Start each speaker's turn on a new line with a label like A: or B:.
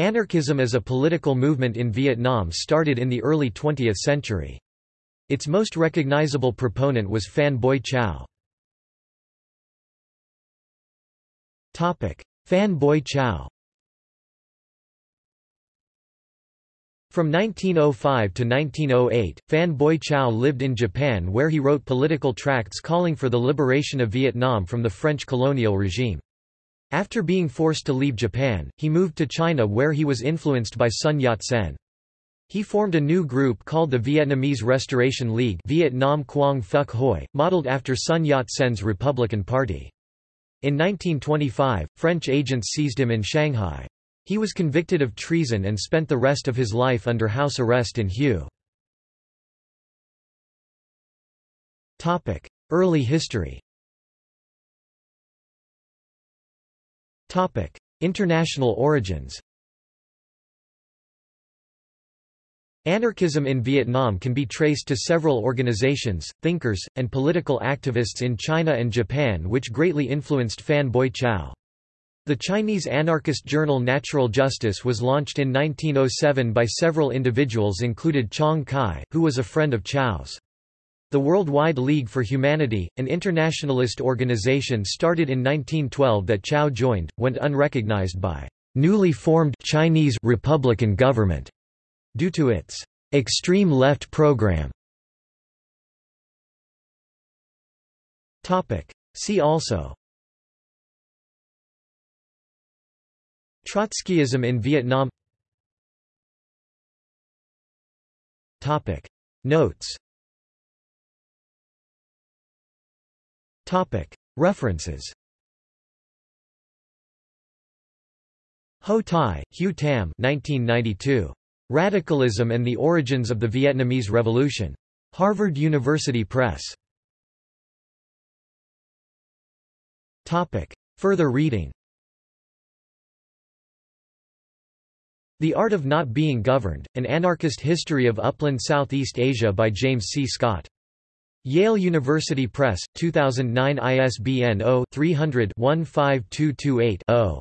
A: Anarchism as a political movement in Vietnam started in the early 20th century. Its most recognizable proponent was Phan Boi Chau. Phan Boi Chau From 1905 to 1908, Phan Boi Chau lived in Japan where he wrote political tracts calling for the liberation of Vietnam from the French colonial regime. After being forced to leave Japan, he moved to China where he was influenced by Sun Yat-sen. He formed a new group called the Vietnamese Restoration League Vietnam Quang Phuc Hoi, modeled after Sun Yat-sen's Republican Party. In 1925, French agents seized him in Shanghai. He was convicted of treason and spent the rest of his life under house arrest in Hue. Early history International origins Anarchism in Vietnam can be traced to several organizations, thinkers, and political activists in China and Japan which greatly influenced Phan Boi Chau. The Chinese anarchist journal Natural Justice was launched in 1907 by several individuals included Chong Kai, who was a friend of Chau's. The Worldwide League for Humanity, an internationalist organization started in 1912 that Chau joined, went unrecognized by newly formed Chinese Republican government due to its extreme left program. See also Trotskyism in Vietnam Topic Notes References Ho Tai, Hue-Tam 1992. Radicalism and the Origins of the Vietnamese Revolution. Harvard University Press. Topic. Further reading The Art of Not Being Governed, An Anarchist History of Upland Southeast Asia by James C. Scott. Yale University Press, 2009 ISBN 0-300-15228-0.